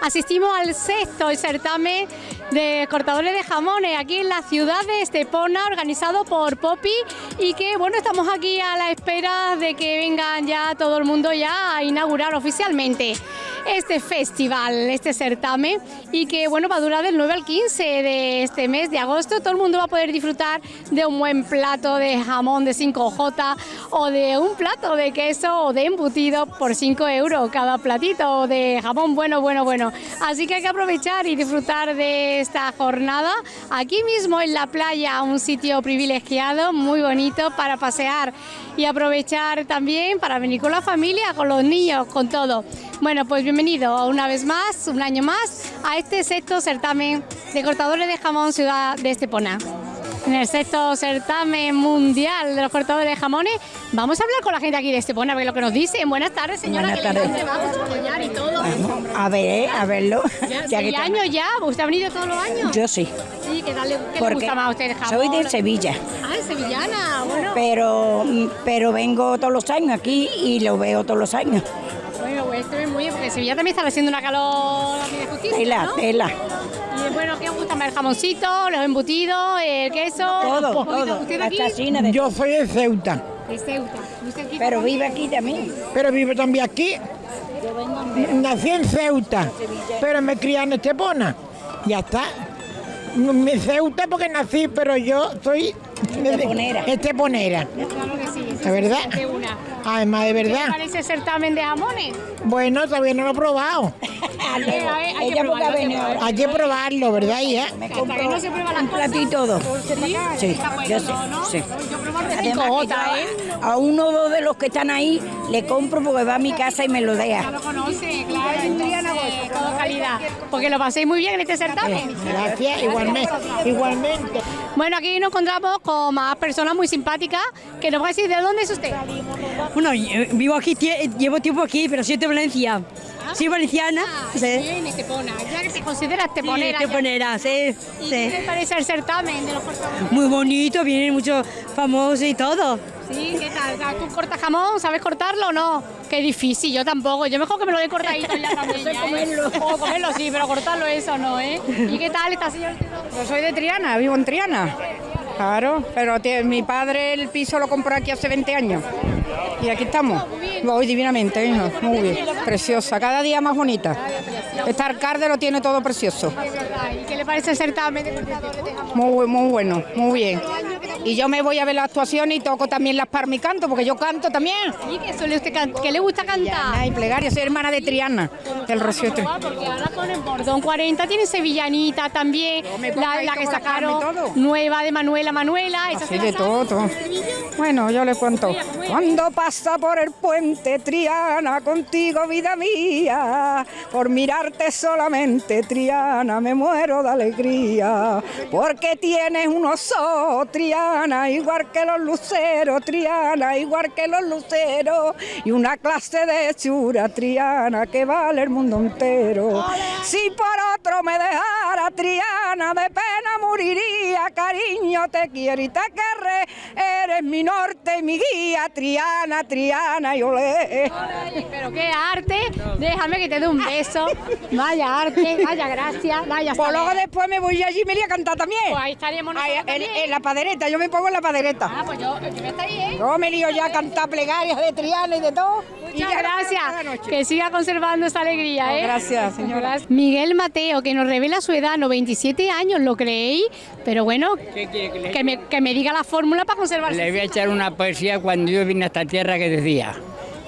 Asistimos al sexto certamen de cortadores de jamones aquí en la ciudad de Estepona, organizado por Poppy y que bueno, estamos aquí a la espera de que vengan ya todo el mundo ya a inaugurar oficialmente este festival, este certamen y que bueno va a durar del 9 al 15 de este mes de agosto. Todo el mundo va a poder disfrutar de un buen plato de jamón de 5J o de un plato de queso o de embutido por 5 euros cada platito de jamón bueno, bueno, bueno. Así que hay que aprovechar y disfrutar de esta jornada aquí mismo en la playa, un sitio privilegiado, muy bonito para pasear y aprovechar también para venir con la familia, con los niños, con todo. Bueno, pues bienvenido una vez más, un año más, a este sexto certamen de cortadores de jamón Ciudad de Estepona. En el sexto certamen mundial de los cortadores de jamones, vamos a hablar con la gente aquí de Estepona, a ver lo que nos dicen. Buenas tardes, señora. Buenas tardes. y todo. A ver, a verlo. Ya, Ya que años ya, ¿usted ha venido todos los años? Yo sí, Sí, ¿qué tal le, qué le porque gusta más a usted el jamón? soy de Sevilla, Ah, es sevillana, bueno. pero, pero vengo todos los años aquí y lo veo todos los años. Bueno, pues esto es muy... Porque Sevilla también está haciendo una calor muy justita, Tela, ¿no? tela, Y bueno, ¿qué os gusta más? ¿El jamoncito, los embutidos, el queso? todo, Un todo. ¿Usted de aquí? de Yo soy de Ceuta, De Ceuta. ¿Usted aquí Pero también? vive aquí también. pero vivo también aquí. Nací en Ceuta, pero me crié en Estepona. Ya está. Mi Ceuta porque nací, pero yo soy Esteponera. Esteponera. Claro que sí. ¿De verdad? De una. Además, de ¿Qué verdad. parece el certamen de jamones? Bueno, todavía no lo he probado. hay que probarlo, ha hay que venido ahora. Hay que probarlo, ¿verdad, hija? Me Hasta compro que no se prueba un y todo. ¿Sí? Sí, bueno, yo sí, ¿no? sí. Yo Además, 5J, que yo ¿eh? a uno o dos de los que están ahí le compro porque va a mi casa y me lo Ya deja. lo conoce, claro, entonces, todo calidad. Porque lo paséis muy bien en este certamen. Gracias, igualmente. Igualmente. Bueno, aquí nos encontramos con más personas muy simpáticas que nos va a decir de dónde es usted. Bueno, vivo aquí, llevo tiempo aquí, pero soy de Valencia. Soy valenciana, sí. Bien, Estepona. Ya que se considera Esteponera. Sí, ya. Teponera, sí, ¿Y qué sí. le parece el certamen de los cortadores? Muy bonito, vienen muchos famosos y todo. Sí, ¿qué tal? ¿Tú cortas jamón? ¿Sabes cortarlo o no? Qué difícil, yo tampoco. Yo mejor que me lo dé cortadito ya también. ya, ¿eh? comerlo. O comerlo sí, pero cortarlo eso no, ¿eh? ¿Y qué tal esta señora? Yo soy de Triana, vivo en Triana. Claro, pero mi padre el piso lo compró aquí hace 20 años. Y aquí estamos. Voy divinamente, hija. Muy bien. Preciosa, cada día más bonita. Este alcalde lo tiene todo precioso. ¿Y qué le parece el certamen de? Muy, muy bueno, muy bien. Y yo me voy a ver la actuación y toco también las parmi canto, porque yo canto también. ¿Y qué, suele usted qué le gusta cantar? Ay, plegaria, soy hermana de Triana, del Rocío. Ah, Porque ahora con el Bordón 40 tiene Sevillanita también, la, la que sacaron y nueva de Manuela Manuela. esa Así de todo, todo. Bueno, yo le cuento. Cuando pasa por el puente Triana, contigo vida mía, por mirarte solamente Triana, me muero de alegría, porque tienes unos ojos Triana, igual que los luceros Triana, igual que los luceros, y una clase de chura Triana que vale el mundo entero. Si por otro me dejara Triana, de pena moriría, cariño, te quiero y te querré, eres mi norte y mi guía, Triana, Triana y olé. Pero qué arte, déjame que te dé un beso. Vaya arte, vaya gracia, vaya Pues luego después me voy allí y me voy a cantar también. Pues ahí estaríamos nosotros en, también. en la padereta, yo me pongo en la padereta. Ah, pues yo, yo voy a estar ahí, ¿eh? Yo me lío ya a cantar plegarias de Triana y de todo. y Muchas ya cada gracias. Que siga conservando esa alegría, ¿eh? Gracias, señora. Miguel Mateo, que nos revela su edad, 97 años, ¿lo creéis? Pero bueno, que me, que me diga la fórmula para conservar Le voy a echar una poesía cuando yo vine a esta tierra que decía,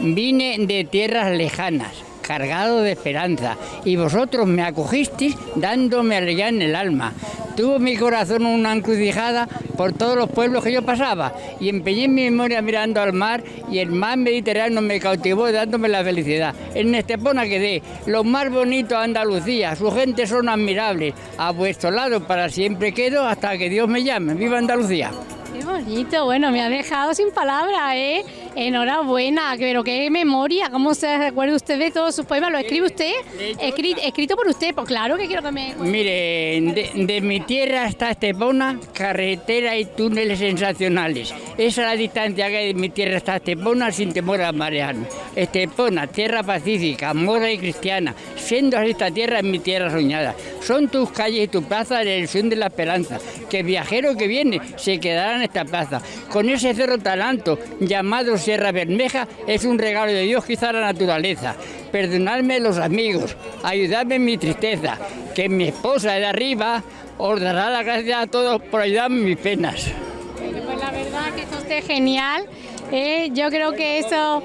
vine de tierras lejanas, cargado de esperanza, y vosotros me acogisteis dándome alegría en el alma. Tuvo mi corazón una encrucijada por todos los pueblos que yo pasaba, y empeñé mi memoria mirando al mar, y el mar Mediterráneo me cautivó dándome la felicidad. En Estepona quedé, lo más bonito de Andalucía, su gente son admirables, a vuestro lado para siempre quedo hasta que Dios me llame. ¡Viva Andalucía! Qué bonito, bueno, me ha dejado sin palabras, ¿eh? Enhorabuena, pero qué memoria, cómo se recuerda usted de todos sus poemas, lo escribe usted, Escri- escrito por usted, pues claro que quiero que me... Mire, de, de mi tierra hasta Estepona, carretera y túneles sensacionales. Esa es la distancia que hay de mi tierra hasta Estepona sin temor a marearme. Estepona, tierra pacífica, mora y cristiana. Siendo esta tierra es mi tierra soñada. Son tus calles y tu plaza la ilusión de la esperanza. Que el viajero que viene se quedará en esta plaza. Con ese cerro tan alto llamado Sierra Bermeja es un regalo de Dios quizá a la naturaleza. Perdonadme los amigos, ayudadme en mi tristeza, que mi esposa de arriba os dará las gracias a todos por ayudarme en mis penas. Pues la verdad que esto usted es genial, ¿eh? yo creo que eso...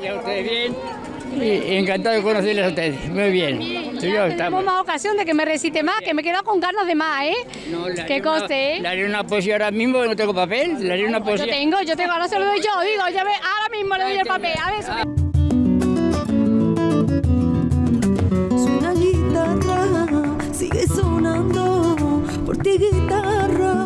Y encantado de conocerles a ustedes. Muy bien. Sí, yo Tenemos más ocasión de que me recite más, que me he quedado con ganas de más, ¿eh? No, que una- coste, ¿eh? Le haré una poesía ahora mismo, no tengo papel. Le haré una Yo poesía. tengo, yo tengo, ahora se lo doy yo, digo, ya ve, ahora mismo le doy el papel, a ver, Ah. Suena guitarra, sigue sonando. Por ti guitarra,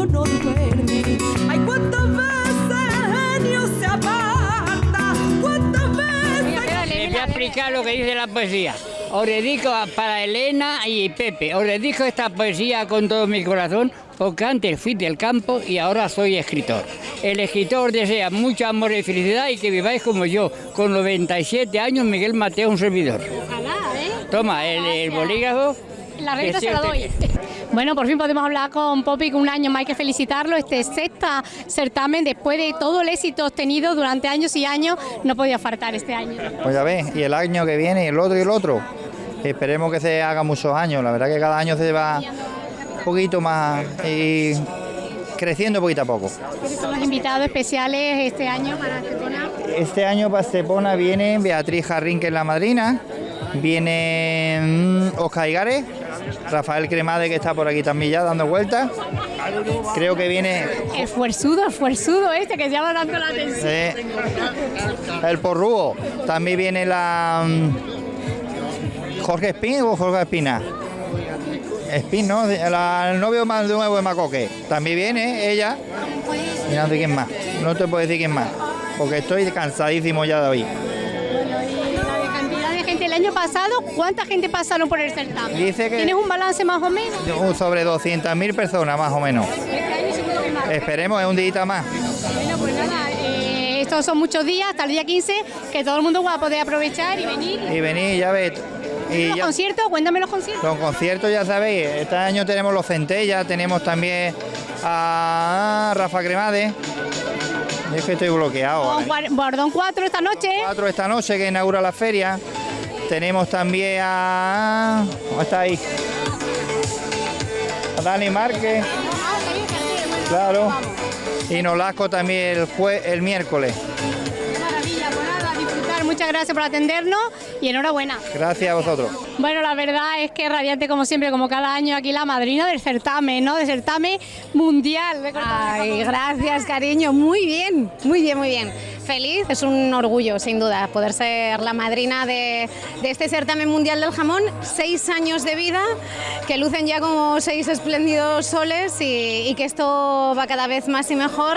genio no duerme? Ay, cuántas veces el genio se aparta. ¿Cuántas veces... Voy a explicar lo que dice la poesía. Os dedico para Elena y Pepe. Os dedico esta poesía con todo mi corazón porque antes fui del campo y ahora soy escritor. El escritor desea mucho amor y felicidad y que viváis como yo. Con 97 años, Miguel Mateo, un servidor. Ojalá, ¿eh? Toma, el, el bolígrafo. La renta se la doy. Bueno, por fin podemos hablar con Poppy, que un año más hay que felicitarlo. Este sexta certamen, después de todo el éxito obtenido durante años y años, no podía faltar este año. Pues ya ves, y el año que viene, y el otro y el otro. Esperemos que se haga muchos años. La verdad que cada año se va un poquito más y creciendo poquito a poco. ¿Quiénes son los invitados especiales este año para Estepona? Este año para Estepona viene Beatriz Jarrín, que es la madrina. Viene mm, Oscar Igares, Rafael Cremade, que está por aquí también ya dando vueltas. Creo que viene El fuerzudo, el fuerzudo este que llama tanto la atención. eh, el Porrúo. También viene la mm, Jorge Espín o Jorge Espina. Espín, ¿no? La- el novio más nuevo de Macoque. También viene ella. Y no sé quién más. No te puedo decir quién más. Porque estoy cansadísimo ya de hoy. Año pasado, ¿cuánta gente pasaron por el certamen? Dice que- ¿Tienes un balance más o menos? Uh, Sobre 200.000 personas más o menos. Este año seguro que más. Esperemos, es un día más. Bueno, pues nada, eh, estos son muchos días, hasta el día 15, que todo el mundo va a poder aprovechar y venir. Y venid, ya ves. Y ¿Los ya, conciertos? Cuéntame los conciertos. los conciertos, ya sabéis. Este año tenemos los Centellas, tenemos también a Rafa Cremade. Y es que estoy bloqueado. Con Bordón 4 esta noche. Cuatro esta noche que inaugura la feria. Tenemos también a. ¿Cómo está ahí? A Dani Márquez. Claro. Y Nolasco también el, jue- el miércoles. Qué maravilla, pues nada, disfrutar. Muchas gracias por atendernos y enhorabuena. Gracias a vosotros. Bueno, la verdad es que radiante como siempre, como cada año, aquí la madrina del certamen, ¿no? Del certamen mundial. de Ay, gracias, cariño. Muy bien, muy bien, muy bien. Feliz, es un orgullo, sin duda, poder ser la madrina de, de este certamen mundial del jamón. Seis años de vida, que lucen ya como seis espléndidos soles y, y que esto va cada vez más y mejor.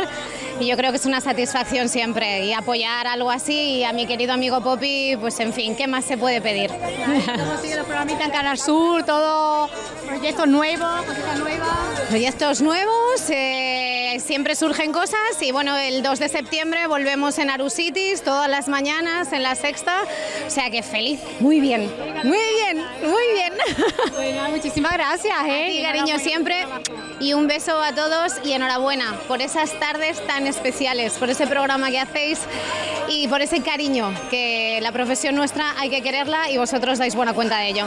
Y yo creo que es una satisfacción siempre. Y apoyar algo así y a mi querido amigo Poppy, pues en fin, ¿qué más se puede pedir? Seguido los programitas en Canal Sur, todo proyectos nuevos, cositas nuevas. Proyectos nuevos, eh, siempre surgen cosas y bueno, el 2 de septiembre volvemos en Arusitis todas las mañanas en la sexta, o sea que feliz, muy bien, muy bien, muy bien. Bueno, muchísimas gracias, ¿eh? A ti, Y cariño, siempre y un beso a todos y enhorabuena por esas tardes tan especiales, por ese programa que hacéis y por ese cariño que la profesión nuestra hay que quererla y vosotros dais buena cuenta de ello.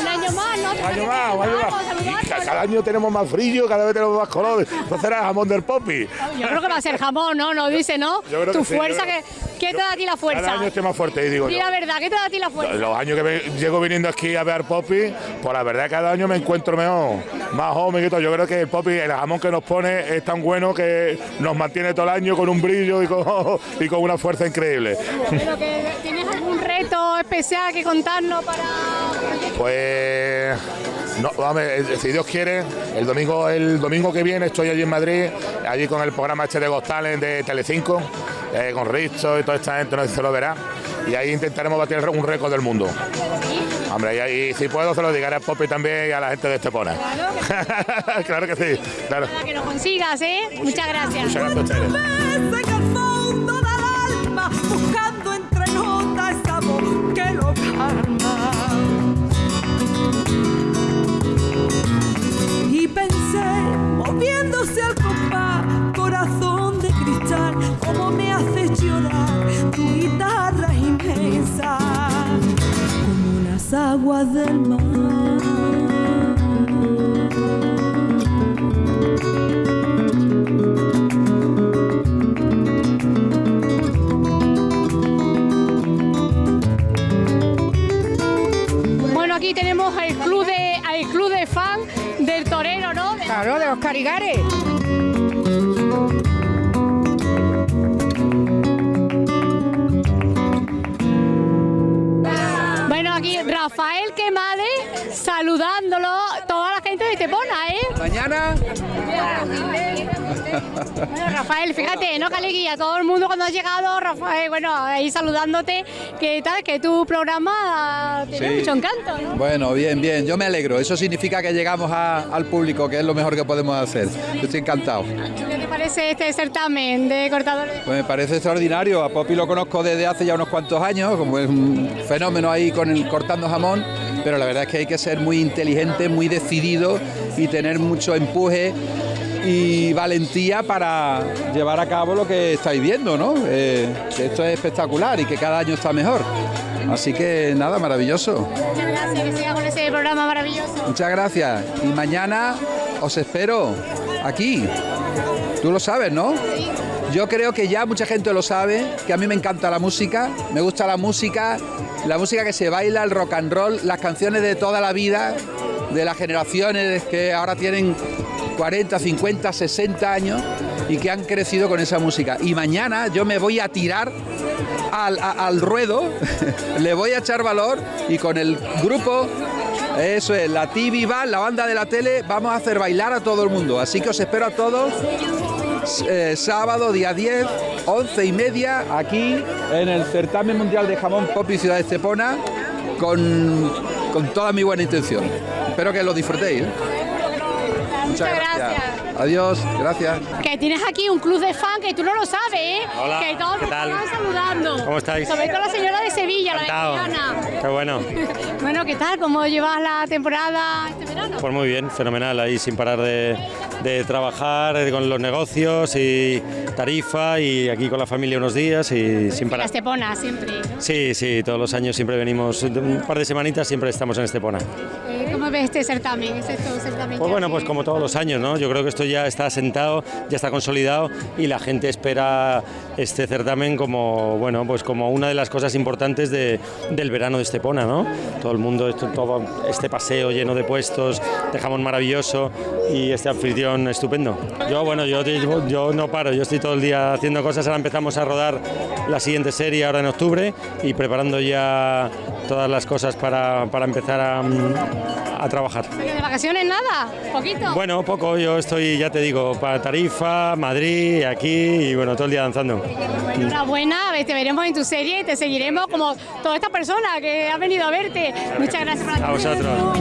Un año más, ¿no? Un año más, un año Vamos, más. Y ca- Cada año tenemos más brillo, cada vez tenemos más colores. Entonces era jamón del popi. Yo creo que va a ser jamón, ¿no? No dice, ¿no? Yo creo tu que sí, fuerza yo creo- que ¿Qué te da a ti la Cada fuerza? año estoy más fuerte y digo Di yo. la verdad, ¿qué te da a ti la fuerza? Los años que llego viniendo aquí a ver Poppy, pues la verdad cada año me encuentro mejor, más joven y todo. Yo creo que el Poppy, el jamón que nos pone es tan bueno que nos mantiene todo el año con un brillo y con, y con una fuerza increíble. Pero que tienes algún reto especial que contarnos para Pues no, vamos, eh, si Dios quiere, el domingo, el domingo que viene estoy allí en Madrid, allí con el programa este de Got Talent de Telecinco, eh, con Risto y toda esta gente, no sé si se lo verá. Y ahí intentaremos batir un récord del mundo. Hombre, y, ahí, si puedo se lo digaré a Poppy también y a la gente de Estepona. claro que sí, claro. para que lo consigas, ¿eh? Muchas gracias. Muchas gracias a ustedes. Pensé, moviéndose al compás, corazón de cristal, cómo me hace llorar tu guitarra inmensa, como las aguas del mar. Claro, de los Bueno, Rafael, fíjate, ¿no? Alegría, todo el mundo cuando ha llegado, Rafael, bueno, ahí saludándote, que tal, que tu programa tiene Sí. mucho encanto, ¿no? Bueno, bien, bien, yo me alegro. Eso significa que llegamos a- al público, que es lo mejor que podemos hacer. Yo estoy encantado. ¿Qué te parece este certamen de cortadores? Pues me parece extraordinario. A Poppy lo conozco desde hace ya unos cuantos años, como es un fenómeno ahí con el cortando jamón, pero la verdad es que hay que ser muy inteligente, muy decidido y tener mucho empuje y valentía para llevar a cabo lo que estáis viendo, ¿no? Eh, que esto es espectacular y que cada año está mejor. Así que nada, maravilloso. Muchas gracias, que siga con ese programa maravilloso. Muchas gracias. Y mañana os espero aquí. Tú lo sabes, ¿no? Yo creo que ya mucha gente lo sabe, que a mí me encanta la música, me gusta la música, la música que se baila, el rock and roll, las canciones de toda la vida, de las generaciones que ahora tienen 40, 50, 60 años y que han crecido con esa música. Y mañana yo me voy a tirar al, a- al ruedo, le voy a echar valor y con el grupo, eso es, la TV Band, la banda de la tele, vamos a hacer bailar a todo el mundo. Así que os espero a todos eh, sábado, día 10, 11 y media, aquí en el Certamen Mundial de Jamón Pop y Ciudad de Estepona, con, con toda mi buena intención. Espero que lo disfrutéis. ¿eh? Muchas gracias. Adiós, gracias. Que tienes aquí un club de fan que tú no lo sabes, ¿eh? Hola, que todos ¿qué te tal? están saludando. ¿Cómo estáis? Sobre todo la señora de Sevilla, Encantado. la mexicana. Qué bueno. Bueno, ¿qué tal? ¿Cómo llevas la temporada este verano? Pues muy bien, fenomenal, ahí sin parar de, de trabajar eh, con los negocios y tarifa y aquí con la familia unos días y sin La parar. Estepona, siempre. ¿no? Sí, sí, todos los años siempre venimos, un par de semanitas siempre estamos en Estepona. ¿Cómo ves este certamen? ¿Es esto un certamen Pues bueno, pues como todos los años, ¿no? Yo creo que esto ya está asentado, ya está consolidado y la gente espera este certamen como, bueno, pues como una de las cosas importantes de- del verano de Estepona, ¿no? Todo el mundo, esto- todo este paseo lleno de puestos, de jamón maravilloso y este anfitrión estupendo. Yo, bueno, yo, yo no paro, yo estoy todo el día haciendo cosas, ahora empezamos a rodar la siguiente serie ahora en octubre y preparando ya todas las cosas para, para empezar a, a trabajar. ¿De vacaciones nada? ¿Poquito? Bueno, poco, yo estoy, ya te digo, para Tarifa, Madrid, aquí y bueno, todo el día danzando. Enhorabuena, te veremos en tu serie y te seguiremos como toda esta persona que ha venido a verte. Muchas gracias por A vosotros.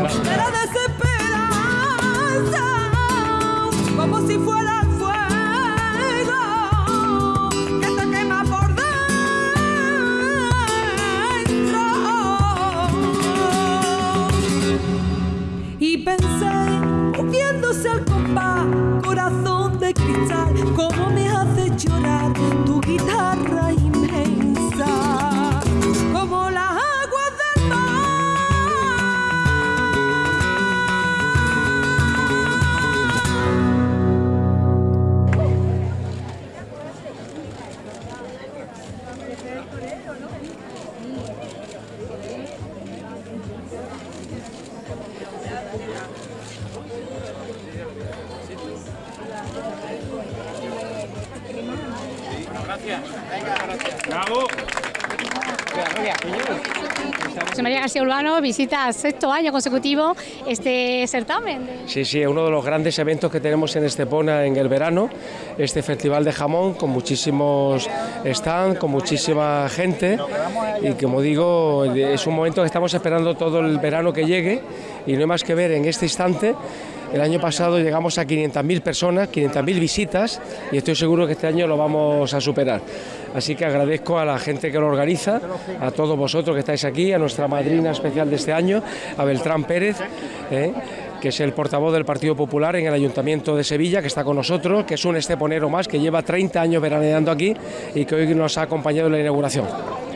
Pensé, moviéndose al compás, corazón de cristal, cómo me hace llorar tu guitarra José María García Urbano visita sexto año consecutivo este certamen. Sí, sí, es uno de los grandes eventos que tenemos en Estepona en el verano, este festival de jamón con muchísimos stands, con muchísima gente y como digo, es un momento que estamos esperando todo el verano que llegue y no hay más que ver en este instante. El año pasado llegamos a 500.000 personas, 500.000 visitas y estoy seguro que este año lo vamos a superar. Así que agradezco a la gente que lo organiza, a todos vosotros que estáis aquí, a nuestra madrina especial de este año, a Beltrán Pérez. ¿eh? que es el portavoz del Partido Popular en el Ayuntamiento de Sevilla, que está con nosotros, que es un esteponero más, que lleva 30 años veraneando aquí y que hoy nos ha acompañado en la inauguración. Pues.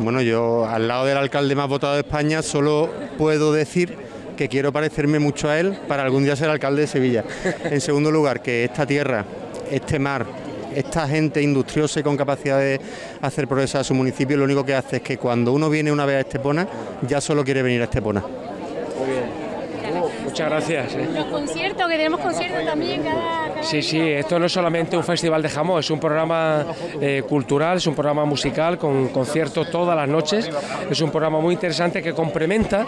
Bueno, yo al lado del alcalde más votado de España solo puedo decir que quiero parecerme mucho a él para algún día ser alcalde de Sevilla. En segundo lugar, que esta tierra, este mar, esta gente industriosa y con capacidad de hacer progresar a su municipio, lo único que hace es que cuando uno viene una vez a Estepona, ya solo quiere venir a Estepona. Muy bien. Muchas gracias. ¿eh? Los conciertos, que tenemos conciertos también cada... cada Sí, sí, esto no es solamente un festival de jamón, es un programa eh, cultural, es un programa musical con conciertos todas las noches. Es un programa muy interesante que complementa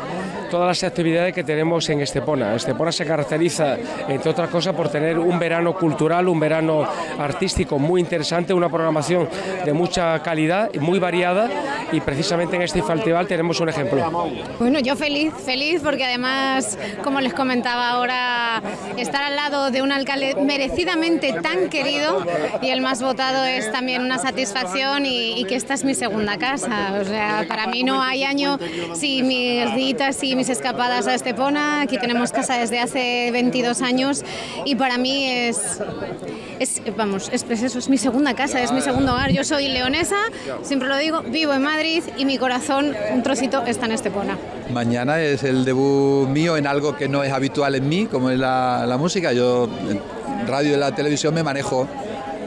todas las actividades que tenemos en Estepona. Estepona se caracteriza, entre otras cosas, por tener un verano cultural, un verano artístico muy interesante, una programación de mucha calidad y muy variada y precisamente en este festival tenemos un ejemplo. Bueno, yo feliz, feliz porque además, como les comentaba ahora, estar al lado de un alcalde merecidamente tan querido y el más votado es también una satisfacción y, y que esta es mi segunda casa. O sea, para mí no hay año sin mis ditas y mis escapadas a Estepona. Aquí tenemos casa desde hace 22 años y para mí es, es vamos, es, eso, es mi segunda casa, es mi segundo hogar. Yo soy leonesa, siempre lo digo, vivo en Madrid y mi corazón, un trocito, está en Estepona. Mañana es el debut mío en algo que no es habitual en mí, como es la, la música. Yo en radio y la televisión me manejo,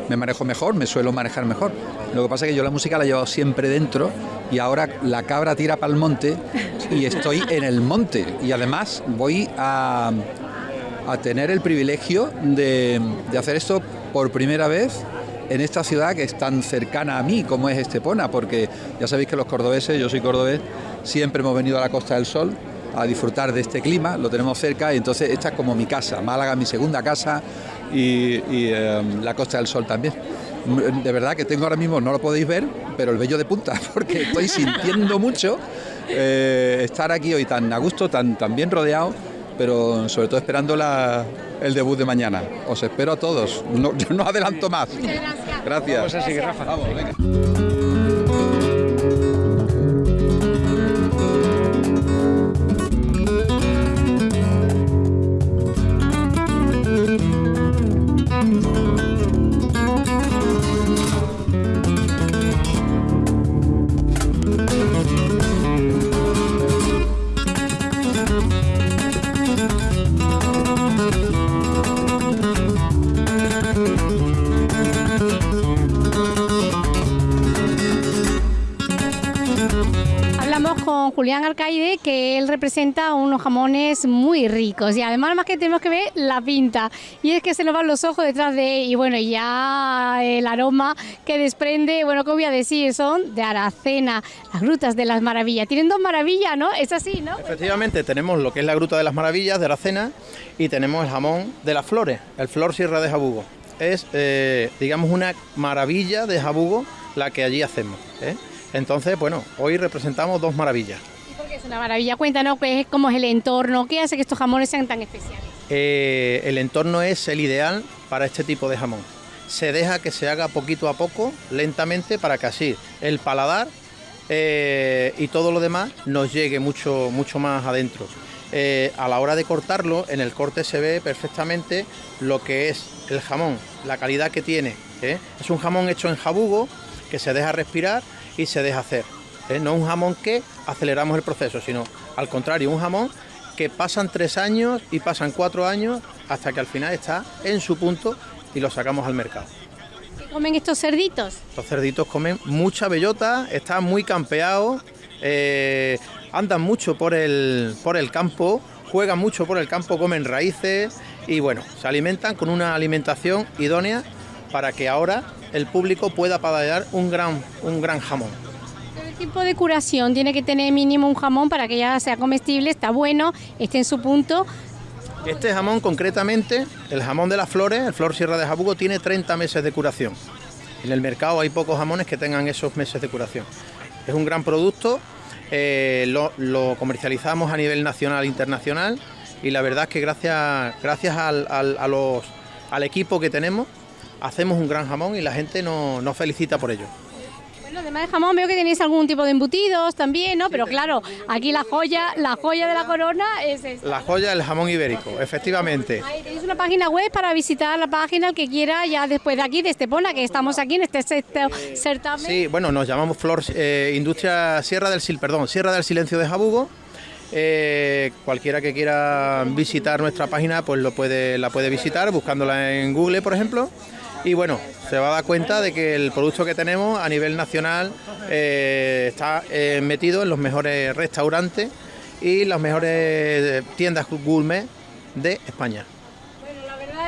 me manejo mejor, me suelo manejar mejor. Lo que pasa es que yo la música la he llevado siempre dentro y ahora la cabra tira para el monte y estoy en el monte. Y además voy a, a tener el privilegio de, hacer esto por primera vez en esta ciudad que es tan cercana a mí como es Estepona, porque ya sabéis que los cordobeses, yo soy cordobés, siempre hemos venido a la Costa del Sol a disfrutar de este clima, lo tenemos cerca y entonces esta es como mi casa, Málaga mi segunda casa y, eh, la Costa del Sol también. De verdad que tengo ahora mismo, no lo podéis ver, pero el vello de punta, porque estoy sintiendo mucho eh, estar aquí hoy tan a gusto, tan bien rodeado, pero sobre todo esperando la, el debut de mañana. Os espero a todos, no, yo no adelanto más. Gracias. Vamos a seguir, Rafa. Vamos, venga. Julián Alcaide, que él representa unos jamones muy ricos y además más que tenemos que ver la pinta y es que se nos van los ojos detrás de y bueno, ya el aroma que desprende, bueno, ¿qué voy a decir? Son de Aracena, las grutas de las maravillas. Tienen dos maravillas, ¿no? Es así, ¿no? Efectivamente, tenemos lo que es la Gruta de las Maravillas de Aracena y tenemos el jamón de las flores, el Flor Sierra de Jabugo. Es, eh, digamos, una maravilla de Jabugo la que allí hacemos. ¿eh? Entonces, bueno, hoy representamos dos maravillas. Porque es una maravilla. Cuéntanos qué es, cómo es el entorno, qué hace que estos jamones sean tan especiales. Eh, el entorno es el ideal para este tipo de jamón. Se deja que se haga poquito a poco, lentamente, para que así el paladar eh, y todo lo demás nos llegue mucho, mucho más adentro. Eh, a la hora de cortarlo, en el corte se ve perfectamente lo que es el jamón, la calidad que tiene. ¿eh? Es un jamón hecho en jabugo que se deja respirar y se deja hacer. ¿eh? No un jamón que aceleramos el proceso, sino al contrario, un jamón que pasan tres años y pasan cuatro años hasta que al final está en su punto y lo sacamos al mercado. ¿Qué comen estos cerditos? Los cerditos comen mucha bellota, están muy campeados, eh, andan mucho por el, por el campo, juegan mucho por el campo, comen raíces y bueno, se alimentan con una alimentación idónea para que ahora el público pueda paladar un gran, un gran jamón. ¿Qué tipo de curación tiene que tener mínimo un jamón para que ya sea comestible, está bueno, esté en su punto? Este jamón concretamente, el jamón de las flores, el Flor Sierra de Jabugo, tiene 30 meses de curación. En el mercado hay pocos jamones que tengan esos meses de curación. Es un gran producto, eh, lo, lo comercializamos a nivel nacional e internacional y la verdad es que gracias, gracias al, al- a los- al equipo que tenemos hacemos un gran jamón y la gente nos, nos felicita por ello. Bueno, además de jamón veo que tenéis algún tipo de embutidos también, ¿no? Pero claro, aquí la joya, la joya de la corona es esta. La joya del jamón ibérico, efectivamente. Ahí tenéis una página web para visitar la página el que quiera ya después de aquí, de Estepona, que estamos aquí en este sexto certamen. Sí, bueno, nos llamamos Flor eh, Industria Sierra del Sil, perdón, Sierra del Silencio de Jabugo. Eh, cualquiera que quiera visitar nuestra página, pues lo puede, la puede visitar buscándola en Google, por ejemplo. Y bueno, se va a dar cuenta de que el producto que tenemos a nivel nacional eh, está eh, metido en los mejores restaurantes y las mejores eh, tiendas gourmet de España.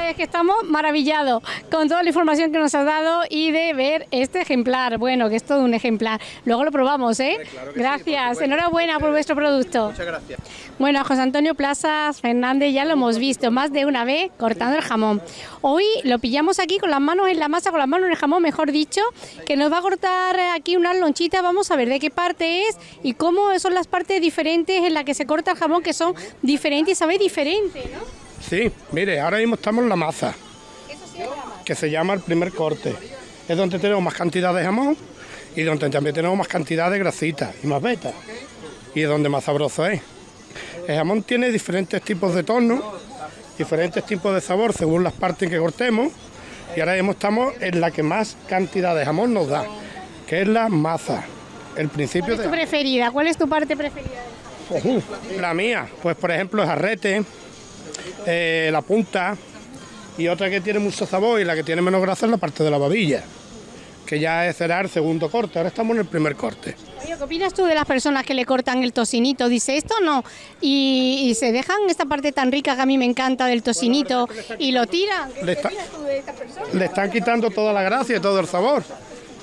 Es que estamos maravillados con toda la información que nos has dado y de ver este ejemplar. Bueno, que es todo un ejemplar. Luego lo probamos, ¿eh? Gracias. Enhorabuena por vuestro producto. Muchas gracias. Bueno, a José Antonio Plazas Fernández ya lo hemos visto más de una vez cortando el jamón. Hoy lo pillamos aquí con las manos en la masa, con las manos en el jamón, mejor dicho, que nos va a cortar aquí unas lonchitas. Vamos a ver de qué parte es y cómo son las partes diferentes en las que se corta el jamón, que son diferentes y sabe diferente, ¿no? Sí, mire, ahora mismo estamos en la masa, que se llama el primer corte. Es donde tenemos más cantidad de jamón y donde también tenemos más cantidad de grasita y más beta. Y es donde más sabroso es. El jamón tiene diferentes tipos de tono, diferentes tipos de sabor según las partes que cortemos. Y ahora mismo estamos en la que más cantidad de jamón nos da, que es la masa. El principio ¿Cuál es de tu preferida? ¿Cuál es tu parte preferida? Ujú, La mía, pues por ejemplo, es arrete, eh, la punta y otra que tiene mucho sabor y la que tiene menos grasa es la parte de la babilla, que ya es será el segundo corte. Ahora estamos en el primer corte. Oye, ¿qué opinas tú de las personas que le cortan el tocinito? Dice esto no. Y, y se dejan esta parte tan rica que a mí me encanta del tocinito y lo tiran. ¿Qué Le está- opinas tú de esta persona? Le están quitando toda la gracia y todo el sabor,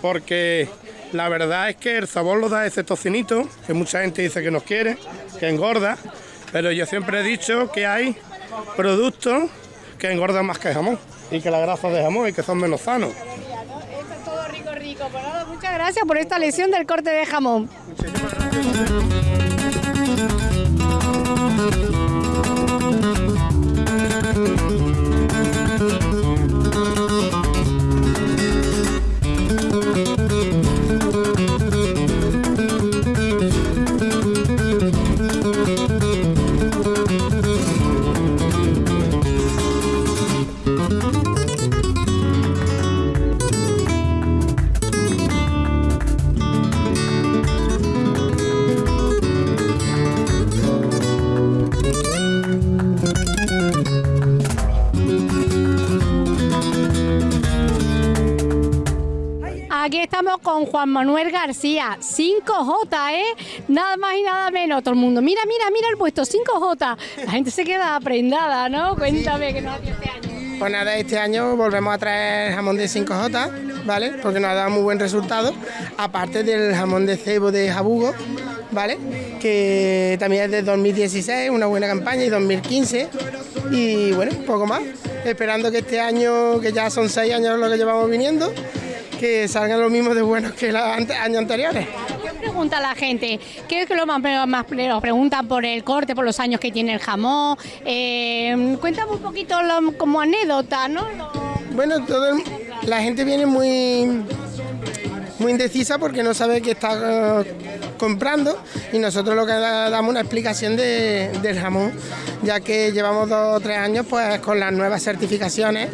porque la verdad es que el sabor lo da ese tocinito, que mucha gente dice que nos quiere, que engorda, pero yo siempre he dicho que hay productos que engordan más que el jamón y que la grasa de jamón y que son menos sanos. Esto es todo rico, rico. Pues nada, muchas gracias por esta lección del corte de jamón. Con Juan Manuel García, 5J, ¿eh? Nada más y nada menos. Todo el mundo, mira, mira, mira el puesto, 5J. La gente se queda prendada, ¿no? Cuéntame que no hace este año. Pues nada, este año volvemos a traer jamón de 5J, ¿vale? Porque nos ha dado muy buen resultado. Aparte del jamón de cebo de Jabugo, ¿vale? Que también es de 2016, una buena campaña, y 2015. Y bueno, poco más. Esperando que este año, que ya son seis años lo que llevamos viniendo, que salgan los mismos de buenos que los años anteriores. ¿Qué pregunta la gente? ¿Qué es que lo más, más lo preguntan por el corte, por los años que tiene el jamón? Eh, cuéntame un poquito lo- como anécdota, ¿no? Bueno, todo el- la gente viene muy, muy indecisa porque no sabe qué está eh, comprando y nosotros lo que da- damos una explicación de- del jamón, ya que llevamos dos o tres años pues con las nuevas certificaciones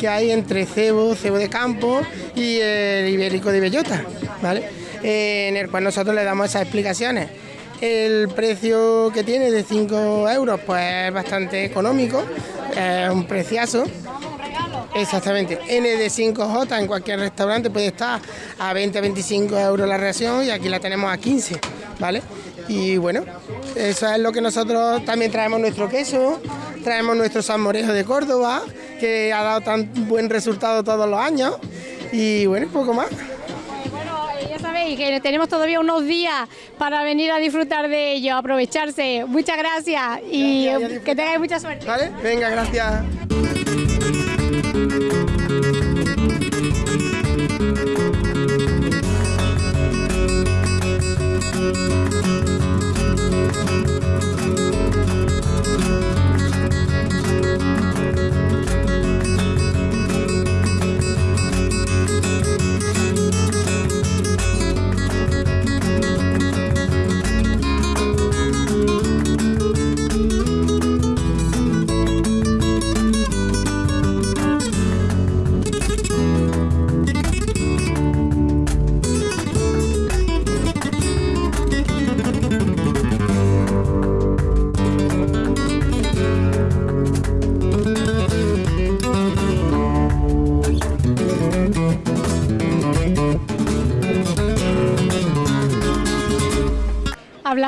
que hay entre cebo, cebo de campo y el ibérico de bellota, ¿vale? Eh, en el cual nosotros le damos esas explicaciones. El precio que tiene de 5 euros pues es bastante económico, es un preciazo. Exactamente. N de 5J en cualquier restaurante puede estar a 20-25 euros la ración y aquí la tenemos a 15, ¿vale? Y bueno, eso es lo que nosotros también traemos nuestro queso, traemos nuestro salmorejo de Córdoba, que ha dado tan buen resultado todos los años. Y bueno, poco más. Ya sabéis que tenemos todavía unos días para venir a disfrutar de ello, aprovecharse. Muchas gracias y que tengáis mucha suerte. ¿Vale? Venga, gracias.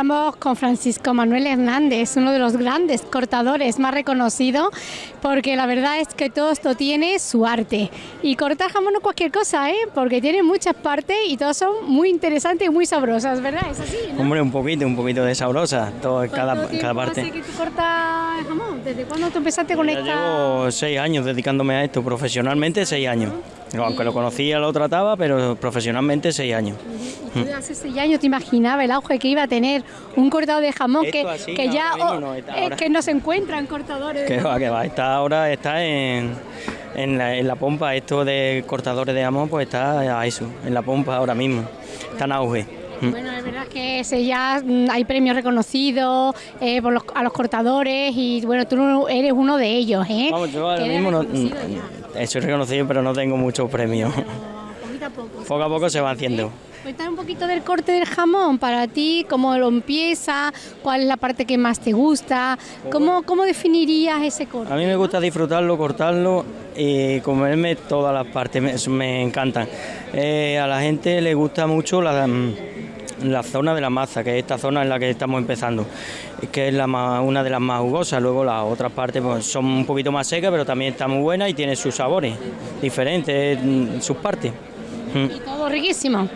Hablamos con Francisco Manuel Hernández, uno de los grandes cortadores más reconocidos, porque la verdad es que todo esto tiene su arte. Y cortar jamón no es cualquier cosa, ¿eh? porque tiene muchas partes y todas son muy interesantes y muy sabrosas, ¿verdad? Es así, ¿no? Hombre, un poquito, un poquito de sabrosa, todo, cada, ¿Cuánto cada parte. hace que tú cortas jamón? ¿Desde cuándo tú empezaste con Ya esta...? llevo seis años dedicándome a esto, profesionalmente seis años. Aunque lo conocía, lo trataba, pero profesionalmente seis años. Tú hace seis años te imaginaba el auge que iba a tener un cortador de jamón Esto que, así que ya oh, no eh, ahora. que no se encuentran cortadores Que va, que va. Está ahora está en, en, la, en la pompa, esto de cortadores de jamón, pues está a eso, en la pompa ahora mismo. Está en auge. Mm. Bueno, es verdad que ese ya mm, hay premios reconocidos eh, por los- a los cortadores y bueno, tú no eres uno de ellos, ¿eh? Vamos, yo ahora mismo no, ya, soy reconocido, pero no tengo muchos premios. poquito a poco. Poco a poco se va haciendo. Cuéntame un poquito del corte del jamón para ti, cómo lo empieza, cuál es la parte que más te gusta, cómo, cómo definirías ese corte. A mí me gusta disfrutarlo, cortarlo y comerme todas las partes, me encantan. Eh, a la gente le gusta mucho la, mm, la zona de la masa, que es esta zona en la que estamos empezando, que es la más- una de las más jugosas. Luego las otras partes pues, son un poquito más secas, pero también está muy buena y tiene sus sabores diferentes, mm, sus partes. Y todo riquísimo.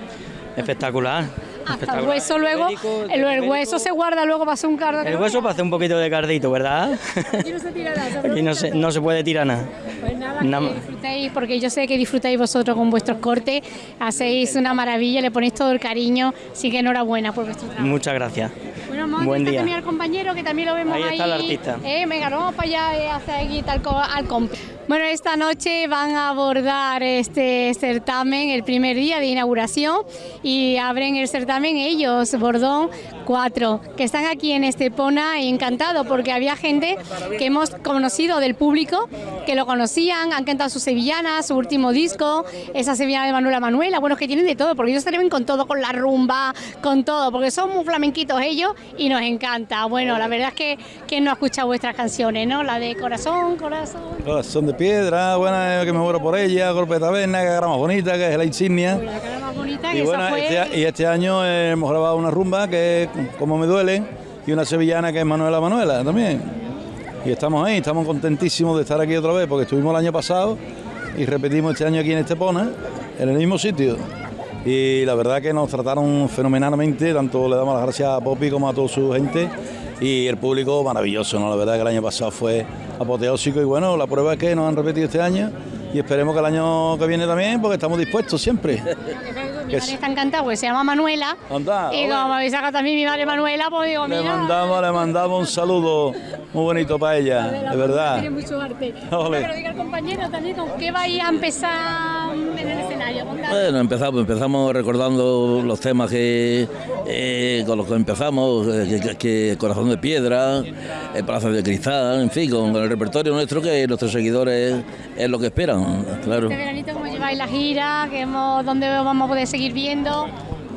Espectacular. Hasta el hueso luego, el, el hueso se guarda luego para hacer un cardo. El hueso para hacer un poquito de cardito, ¿verdad? Aquí no se tira nada, Aquí no se, no se puede tirar nada. Pues nada, Nada que disfrutéis, porque yo sé que disfrutáis vosotros con vuestros cortes, hacéis una maravilla, le ponéis todo el cariño, así que enhorabuena por vuestro trabajo. Muchas gracias. Vamos Buen a día. también al compañero que también lo vemos Ahí ahí. está el artista. Eh, venga, vamos para allá eh, hacia aquí tal al comp. Bueno, esta noche van a abordar este certamen el primer día de inauguración y abren el certamen ellos, Bordón 4, que están aquí en Estepona encantado porque había gente que hemos conocido del público, que lo conocían, han cantado sus sevillanas, su último disco, esa sevillana de Manuela Manuela, bueno, que tienen de todo, porque ellos se atreven con todo, con la rumba, con todo, porque son muy flamenquitos ellos y nos encanta. Bueno, la verdad es que quien no ha escuchado vuestras canciones, ¿no? La de Corazón, Corazón. Son de piedra, buena que me muero por ella, golpe de taberna, que cara más bonita, que es la insignia. La cara más bonita que Y, esa bueno, fue... este, y este año eh, hemos grabado una rumba que es Como me duele y una sevillana que es Manuela Manuela también. Y estamos ahí, estamos contentísimos de estar aquí otra vez porque estuvimos el año pasado y repetimos este año aquí en Estepona, en el mismo sitio. Y la verdad que nos trataron fenomenalmente, tanto le damos las gracias a Poppy como a toda su gente y el público maravilloso, ¿no? La verdad que el año pasado fue apoteósico y bueno, la prueba es que nos han repetido este año y esperemos que el año que viene también porque estamos dispuestos siempre. Mi Que madre está encantada, pues se llama Manuela. Anda, y como me habéis sacado también mi madre Manuela, pues digo, Le mira, mandamos, le mandamos un saludo muy bonito para ella, de verdad. tiene mucho arte. Ole. Pero diga compañero también, ¿con qué vais a empezar en el escenario? Bueno, empezamos, empezamos recordando los temas que eh, con los que empezamos, eh, que, Corazón de Piedra, el Palacio de Cristal, en fin, con, con el repertorio nuestro que nuestros seguidores es lo que esperan, claro. Este veranito, ¿cómo la gira? ¿Qué hemos, ¿Dónde vamos a poder seguir viendo?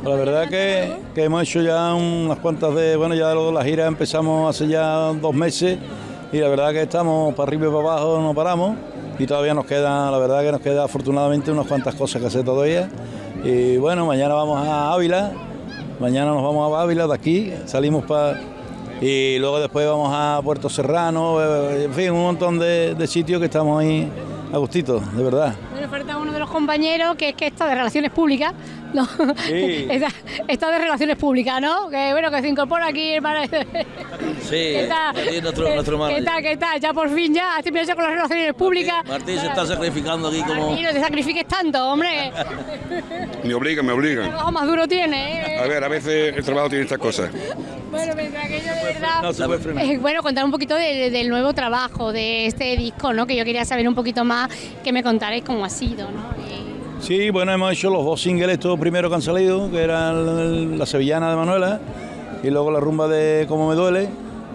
La verdad que, que hemos hecho ya unas cuantas de, bueno, ya lo- la gira empezamos hace ya dos meses y la verdad que estamos para arriba y para abajo, no paramos y todavía nos queda, la verdad que nos queda afortunadamente unas cuantas cosas que hacer todavía. Y bueno, mañana vamos a Ávila, mañana nos vamos a Ávila de aquí, salimos para Y luego después vamos a Puerto Serrano, eh, en fin, un montón de, de sitios que estamos ahí a gustito, de verdad. Bueno, de los compañeros que es que está de relaciones públicas. No, Sí. está, está de relaciones públicas, ¿no? Que bueno, que se incorpora aquí el para- Sí, ¿Qué tal? aquí nuestro, nuestro ¿Qué tal? ¿Qué tal? Ya por fin ya has terminado ya con las relaciones públicas. Martín se está sacrificando aquí como... Martín, no te sacrifiques tanto, hombre. Me obligan, me El obligan. trabajo más duro tiene, ¿eh? A ver, a veces el trabajo tiene estas cosas. Bueno, mientras que yo de verdad... no se puede frenar. Eh, bueno, contar un poquito de- del nuevo trabajo, de este disco, ¿no? Que yo quería saber un poquito más, que me contarais cómo ha sido, ¿no? Sí, bueno, hemos hecho los dos singles estos primeros que han salido, que eran la sevillana de Manuela y luego la rumba de Cómo me duele.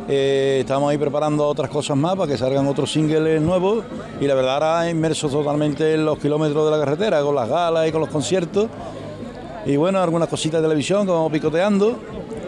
Eh, estamos ahí preparando otras cosas más para que salgan otros singles nuevos y la verdad ahora inmersos totalmente en los kilómetros de la carretera, con las galas y con los conciertos. Y bueno, algunas cositas de televisión que vamos picoteando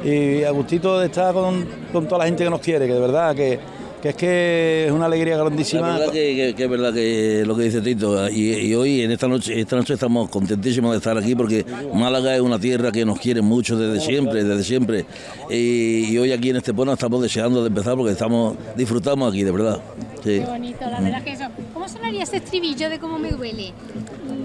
y a gustito de estar con, con toda la gente que nos quiere, que de verdad que, que es que es una alegría La grandísima. verdad que, que- que es verdad que lo que dice Tito, y, y hoy en esta noche, esta noche estamos contentísimos de estar aquí porque Málaga es una tierra que nos quiere mucho desde siempre, desde siempre. Y, y hoy aquí en Estepona estamos deseando de empezar porque estamos disfrutamos aquí, de verdad. Sí. Qué bonito, la verdad que eso. ¿Cómo sonaría ese estribillo de cómo me duele?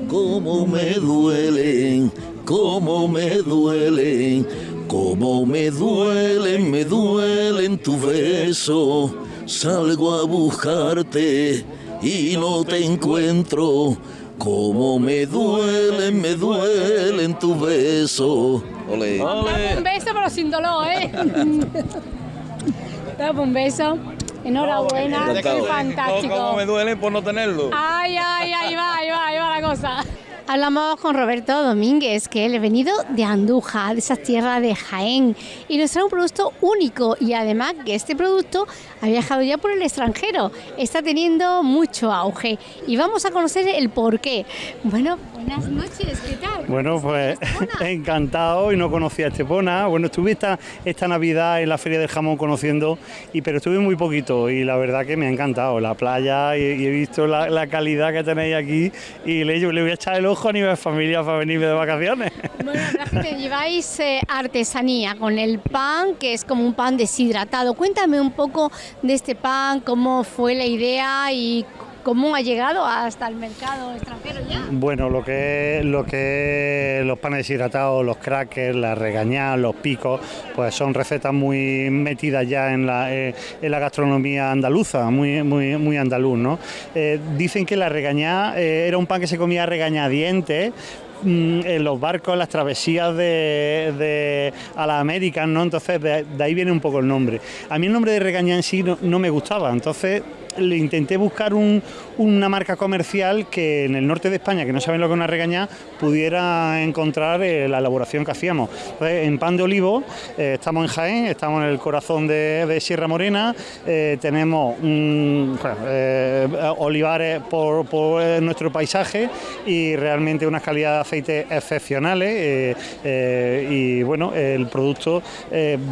Cómo me duelen, cómo me duelen, cómo me duelen, me duelen tu beso. Salgo a buscarte y no te encuentro. Cómo me duelen, me duelen tu beso. Ole. Dame un beso, pero sin dolor, ¿eh? Dame un beso. Enhorabuena, qué fantástico. Cómo me duele por no tenerlo. Ay, ay, ahí va, ahí va, ahí va la cosa. Hablamos con Roberto Domínguez, que él ha venido de Andújar, de esas tierras de Jaén, y nos trae un producto único y además que este producto ha viajado ya por el extranjero, está teniendo mucho auge y vamos a conocer el porqué. Bueno, buenas noches, ¿qué tal? Bueno, pues encantado y no conocía a Estepona. Bueno, estuve esta, esta Navidad en la Feria del Jamón conociendo, y, pero estuve muy poquito y la verdad que me ha encantado la playa y, y he visto la, la calidad que tenéis aquí y le, le voy a echar el ojo a nivel familia para venirme de vacaciones. Bueno, la que lleváis eh, artesanía con el pan, que es como un pan deshidratado. Cuéntame un poco de este pan, cómo fue la idea y cómo ha llegado hasta el mercado extranjero ya. Bueno, lo que lo los panes deshidratados, los crackers, la regañá, los picos, pues son recetas muy metidas ya en la, eh, en la gastronomía andaluza, muy muy andaluz, ¿no? Eh, dicen que la regañá eh, era un pan que se comía regañadientes mm, en los barcos, en las travesías de, a las Américas, ¿no? Entonces de, ahí viene un poco el nombre. A mí el nombre de regañá en sí no me gustaba, entonces le intenté buscar un- una marca comercial que en el norte de España, que no saben lo que es una regañá, pudiera encontrar eh, la elaboración que hacíamos. En pan de olivo, eh, estamos en Jaén, estamos en el corazón de, Sierra Morena, eh, tenemos olivares por, nuestro paisaje y realmente unas calidades de aceite excepcionales y bueno, el producto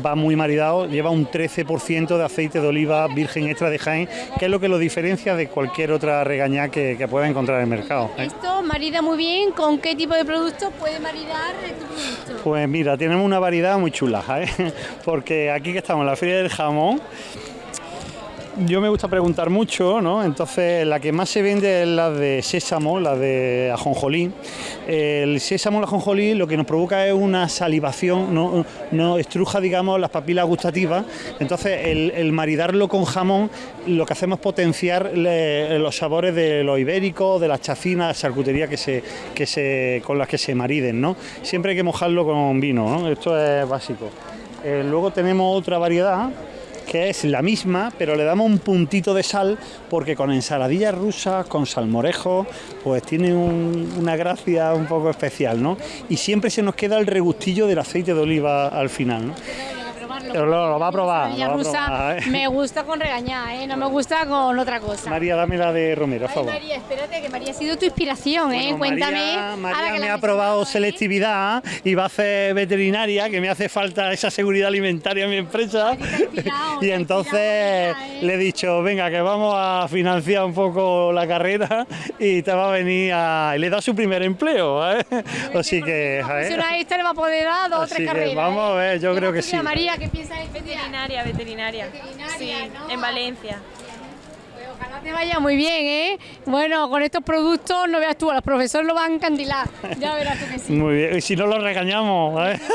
va muy maridado, lleva un 13% de aceite de oliva virgen extra de Jaén, que es lo que lo diferencia de cualquier otra regañá que, que pueda encontrar en el mercado. ¿eh? Esto marida muy bien, ¿con qué tipo de producto puede maridar tu producto? Pues mira, tenemos una variedad muy chula, ¿eh? porque aquí que estamos en la Feria del Jamón, yo me gusta preguntar mucho, ¿no? Entonces, la que más se vende es la de sésamo, la de ajonjolí. El sésamo, el ajonjolí, lo que nos provoca es una salivación, no, estruja, digamos, las papilas gustativas. Entonces, el, maridarlo con jamón, lo que hacemos es potenciar los sabores de los ibéricos, de las chacinas, charcutería que se, que se, con las que se mariden, ¿no? Siempre hay que mojarlo con vino, ¿no? Esto es básico. Eh, luego tenemos otra variedad que es la misma, pero le damos un puntito de sal porque con ensaladillas rusas, con salmorejo, pues tiene un- una gracia un poco especial, ¿no? Y siempre se nos queda el regustillo del aceite de oliva al final, ¿no? Pero lo, lo va a probar. Rusa ¿eh? me gusta con regañá, ¿eh? no me gusta con otra cosa. María, dame la de Romero, por favor. María, espérate, que María ha sido tu inspiración, ¿eh? Cuéntame. María, ahora María que me ha aprobado selectividad y va a hacer veterinaria, que me hace falta esa seguridad alimentaria en mi empresa. y entonces le he dicho, venga, que vamos a financiar un poco la carrera y te va a venir a... Y le da su primer empleo, ¿eh? Así que... ¿eh? Si una esta le va a poder dar dos o tres carreras. vamos a ver, yo creo que ¿eh? sí. María, que Veterinaria, veterinaria. sí, en Valencia. Ojalá te vaya muy bien, ¿eh? Bueno, con estos productos no veas tú, a los profesores lo van a encandilar. Ya verás tú que sí. Muy bien, y si no lo regañamos. ¿eh?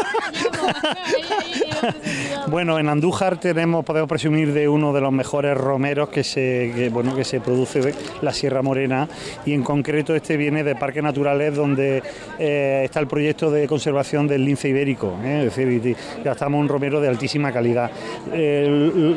Bueno, en Andújar tenemos, podemos presumir de uno de los mejores romeros que se, que, bueno, que se produce de la Sierra Morena y en concreto este viene de Parques Naturales donde eh, está el proyecto de conservación del lince ibérico, ¿eh? es decir, estamos un romero de altísima calidad. Eh,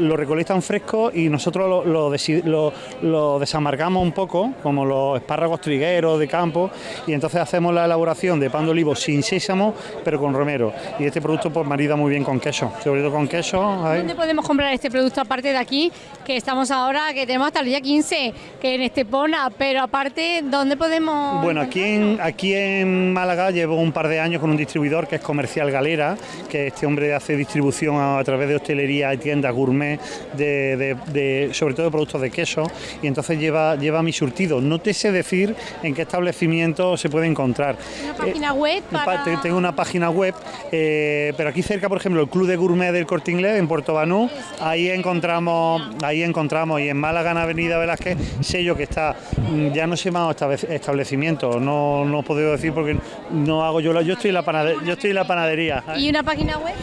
lo recolectan fresco y nosotros lo, lo lo- lo desamargamos un poco, como los espárragos trigueros de campo, y entonces hacemos la elaboración de pan de olivo sin sésamo, pero con romero. Y este producto pues marida muy bien con queso, sobre todo con queso. ¿Dónde podemos comprar este producto aparte de aquí, que estamos ahora, que tenemos hasta el día 15, que en Estepona, pero aparte, ¿dónde podemos...? Bueno, aquí en, aquí en Málaga llevo un par de años con un distribuidor que es Comercial Galera, que este hombre hace distribución a, a través de hostelería y tiendas gourmet, de, de- de- sobre todo de productos de queso, y entonces lleva, lleva mi surtido. No te sé decir en qué establecimiento se puede encontrar. Una página web para... te- Tengo una página web, eh, pero aquí cerca, por ejemplo, el Club de Gourmet del Corte Inglés en Puerto Banú, ahí encontramos, ahí encontramos, y en Málaga, en Avenida Velázquez, sello que está, mm, ya no se llama estabe- establecimiento, no, no puedo decir porque no hago yo la, yo estoy en la panadería, yo estoy en la panadería. ¿eh? ¿Y una página web?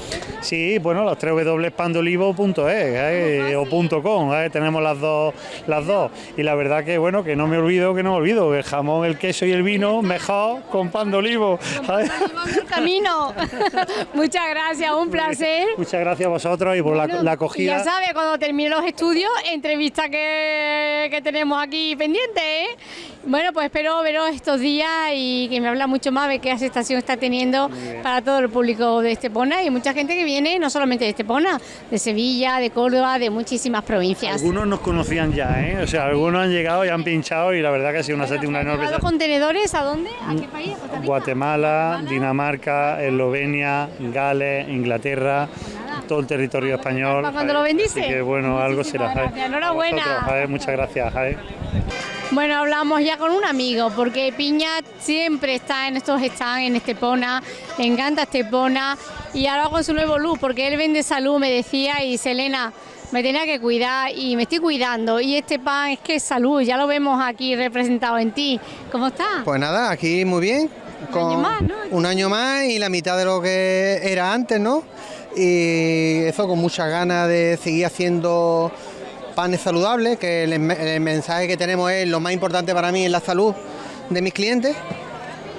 Sí, bueno, los www.pandolivo.es eh, o punto .com, eh, tenemos las dos, las dos. Y la verdad que bueno, que no me olvido, que no me olvido, el jamón, el queso y el vino mejor con pan de olivo. ¿sabes? el camino. Muchas gracias, un placer. Muchas gracias a vosotros y por la, acogida. ya sabes, cuando termine los estudios, entrevista que, que tenemos aquí pendiente, ¿eh? Bueno, pues espero veros estos días y que me habla mucho más de qué aceptación está teniendo para todo el público de Estepona y mucha gente que viene, no solamente de Estepona, de Sevilla, de Córdoba, de muchísimas provincias. Algunos nos conocían ya, ¿eh? o sea, algunos han llegado y han pinchado y la verdad que ha sido una, una enorme ¿Los contenedores a dónde? ¿A qué país? Guatemala, Dinamarca, Eslovenia, Gales, Inglaterra, todo el territorio español. Cuando lo bendice. Así que bueno, algo será. gracias, enhorabuena. A vosotros. Muchas gracias. Bueno, hablamos ya con un amigo, porque Piña siempre está en estos stands en Estepona, le encanta Estepona, y ahora con su nuevo look, porque él vende salud, me decía, y Selena, me tenía que cuidar y me estoy cuidando, y este pan es que es salud, ya lo vemos aquí representado en ti. ¿Cómo está? Pues nada, aquí muy bien. Un año más, ¿no? Un año más y la mitad de lo que era antes, ¿no? Y eso con muchas ganas de seguir haciendo panes saludables, que el, mensaje que tenemos es lo más importante para mí es la salud de mis clientes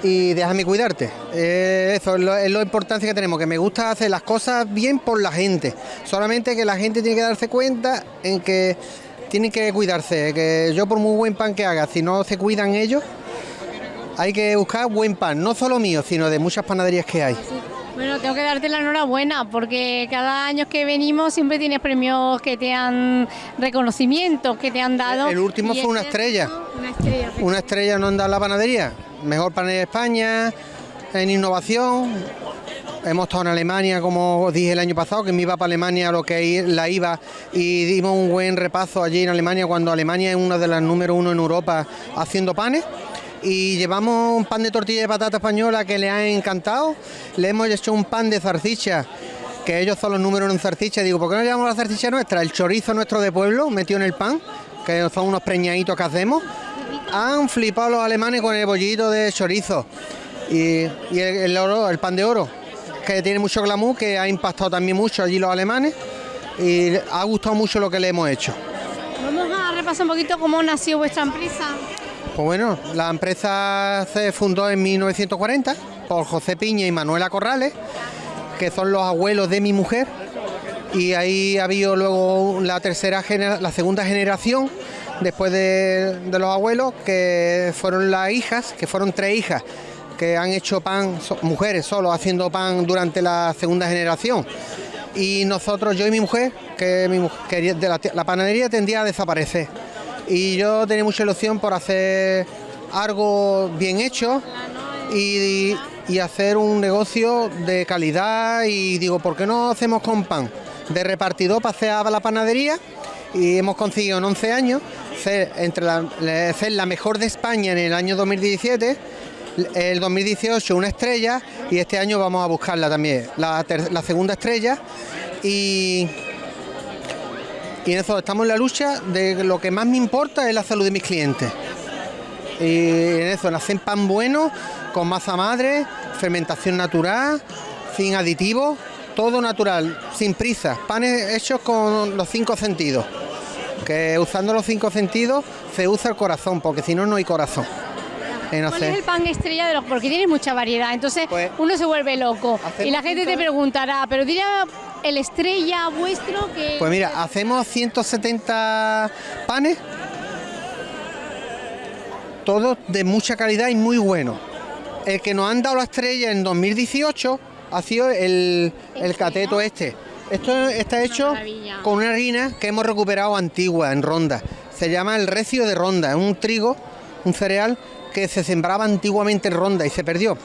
y déjame cuidarte. Eh, eso es lo, importancia que tenemos, que me gusta hacer las cosas bien por la gente. Solamente que la gente tiene que darse cuenta en que tienen que cuidarse, que yo por muy buen pan que haga, si no se cuidan ellos, hay que buscar buen pan, no solo mío, sino de muchas panaderías que hay. Bueno, tengo que darte la enhorabuena, porque cada año que venimos siempre tienes premios que te han, reconocimientos que te han dado. El último fue una este- estrella. Una estrella. Una estrella no anda en la panadería. Mejor panadería de España, en innovación. Hemos estado en Alemania, como os dije el año pasado, que me iba para Alemania lo que la iba y dimos un buen repaso allí en Alemania, cuando Alemania es una de las número uno en Europa haciendo panes. Y llevamos un pan de tortilla de patata española que le ha encantado. Le hemos hecho un pan de zarcicha, que ellos son los números en zarcicha. Digo, ¿por qué no llevamos la zarcicha nuestra? El chorizo nuestro de pueblo metido en el pan, que son unos preñaditos que hacemos. Han flipado los alemanes con el bollito de chorizo y, el, el pan de oro, que tiene mucho glamour, que ha impactado también mucho allí los alemanes y ha gustado mucho lo que le hemos hecho. Vamos a repasar un poquito cómo nació vuestra empresa. Pues bueno, la empresa se fundó en 1940 por José Piña y Manuela Corrales, que son los abuelos de mi mujer, y ahí ha habido luego la tercera la segunda generación después de, los abuelos, que fueron las hijas, que fueron tres hijas que han hecho pan, mujeres solo haciendo pan durante la segunda generación. Y nosotros, yo y mi mujer, que mi de la, la panadería tendía a desaparecer. Y yo tenía mucha ilusión por hacer algo bien hecho y, y hacer un negocio de calidad. Y digo, ¿por qué no hacemos con pan? De repartidor pasé a la panadería y hemos conseguido en 11 años ser, entre la, ser la mejor de España en el año 2017 El 2018 una estrella y este año vamos a buscarla también, la, la segunda estrella. Y, y en eso estamos en la lucha de lo que más me importa es la salud de mis clientes. Y en eso, en hacer pan bueno, con masa madre, fermentación natural, sin aditivos, todo natural, sin prisa. Panes hechos con los cinco sentidos. Que usando los cinco sentidos se usa el corazón, porque si no, no hay corazón. En ¿Cuál es el pan estrella de los.? Porque tiene mucha variedad, entonces Pues, uno se vuelve loco. Y la gente te preguntará, pero diría el estrella vuestro que. Pues mira, hacemos 170 panes, todos de mucha calidad y muy buenos. El que nos han dado la estrella en 2018 ha sido el, el cateto este. Esto está hecho con una harina que hemos recuperado antigua en Ronda. Se llama el recio de Ronda, es un trigo, un cereal que se sembraba antiguamente en Ronda y se perdió.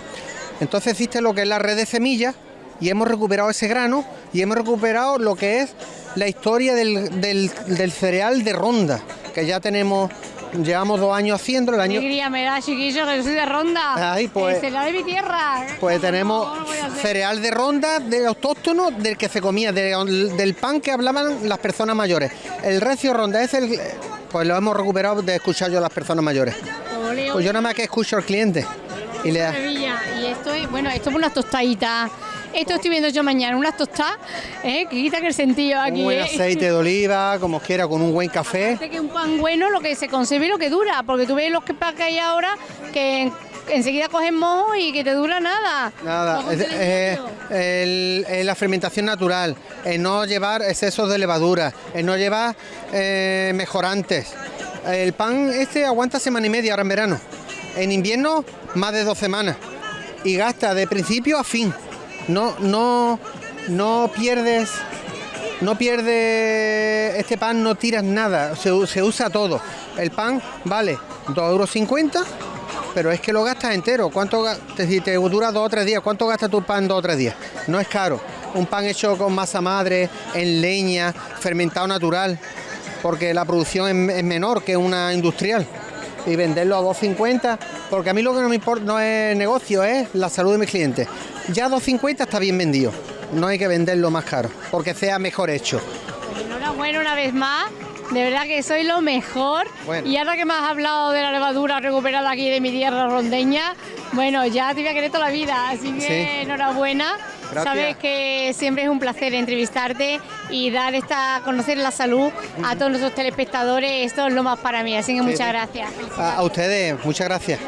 Entonces existe lo que es la red de semillas y hemos recuperado ese grano y hemos recuperado lo que es la historia del, del- del cereal de Ronda, que ya tenemos, llevamos dos años haciendo, el año Alegría me da, chiquillo, que yo soy de ronda. Ay, pues- El cereal de mi tierra. Pues tenemos cereal de ronda, de autóctono, del que se comía, de- del pan que hablaban las personas mayores. El recio ronda es el... Pues lo hemos recuperado de escuchar yo a las personas mayores. Pues yo nada más que escucho al cliente. Y le da... Y esto es, bueno, esto es unas tostaditas. Esto estoy viendo yo mañana, unas tostadas, ¿eh? que quitan el sentido aquí. Un buen ¿eh? aceite de oliva, como quiera, con un buen café. Aparte que un pan bueno lo que se conserve y lo que dura, porque tú ves los que pan que hay ahora que en- enseguida cogen mojo y que te dura nada. Nada, es- eh, el- eh, la fermentación natural, el no llevar excesos de levadura, el no llevar eh, mejorantes. El pan este aguanta semana y media ahora en verano. En invierno, más de dos semanas. Y gasta de principio a fin. No, no, no pierdes. No pierdes este pan, no tiras nada, se, se usa todo. El pan vale 2,50 euros, pero es que lo gastas entero. ¿Cuánto te, dura dos o tres días? ¿Cuánto gasta tu pan dos o tres días? No es caro. Un pan hecho con masa madre, en leña, fermentado natural, porque la producción es menor que una industrial. Y venderlo a 2,50, porque a mí lo que no me importa no es negocio, es la salud de mis clientes. Ya 2,50 está bien vendido. No hay que venderlo más caro, porque sea mejor hecho. Enhorabuena una vez más. De verdad que soy lo mejor. Bueno. Y ahora que me has hablado de la levadura recuperada aquí de mi tierra rondeña, bueno, ya te voy a querer toda la vida. Así que Sí. enhorabuena. Gracias. Sabes que siempre es un placer entrevistarte y dar esta, conocer la salud a todos nuestros telespectadores. Esto es lo más para mí. Así que Sí, muchas sí. gracias. A, a ustedes, muchas gracias.